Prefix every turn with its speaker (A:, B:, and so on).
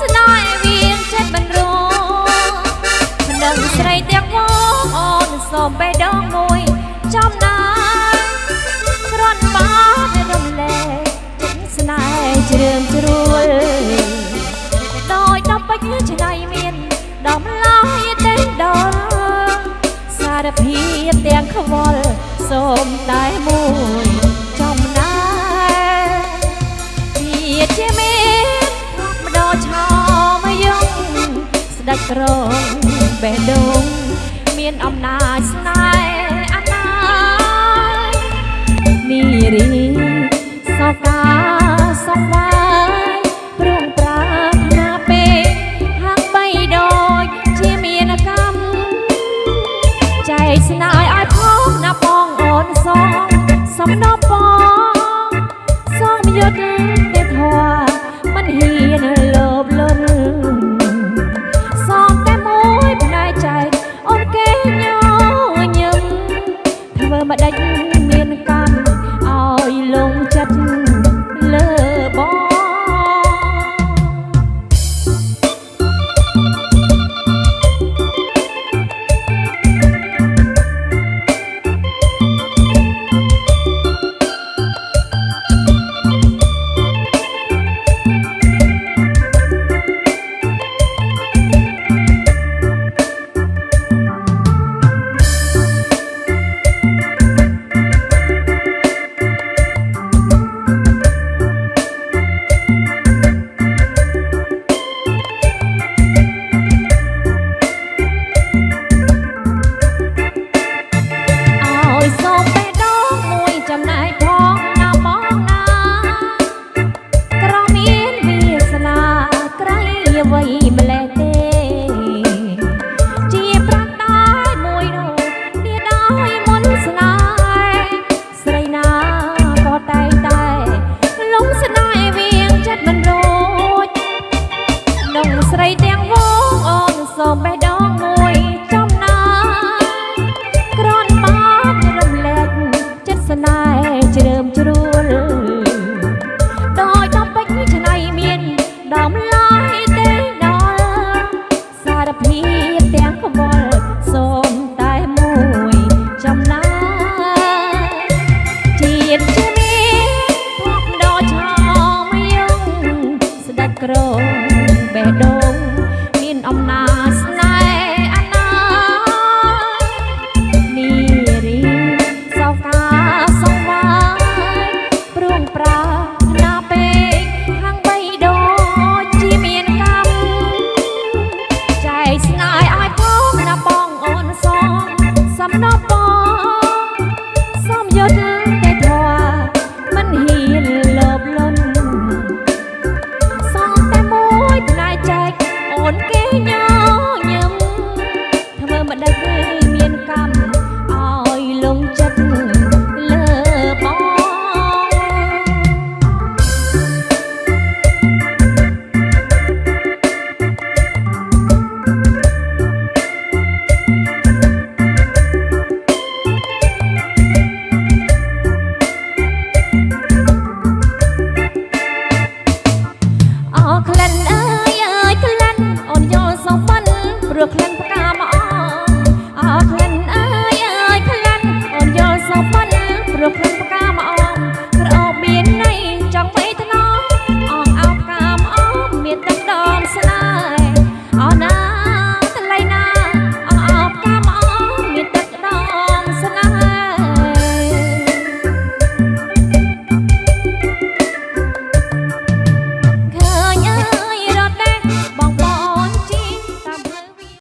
A: ស្ដាយវាងចិត្តមិនរងមិនដឹងស្រីទាំងមកអូនសូមបេះដូងមួយចំណាយគ្រាន់បើរំលែកទុកស្នេហ៍ជ្រឿមជ្រួលដោយដល់ពេជ្រឆ្នៃមានដំឡោយទេដល់សារភាពទាំងខ្វល់សូមតែម ក្រងបេះដូងមានអំណាចស្នេហ៍អណាយនារីសោកាសង្វាយព្រមប្រាថ្នាពេកហាងបីដូចជាមានកម្មចែកស្នាយឲ្យផងណាបងអូនសងសំណពងសងយុទ្ធទេធွာមិនហ៊ាន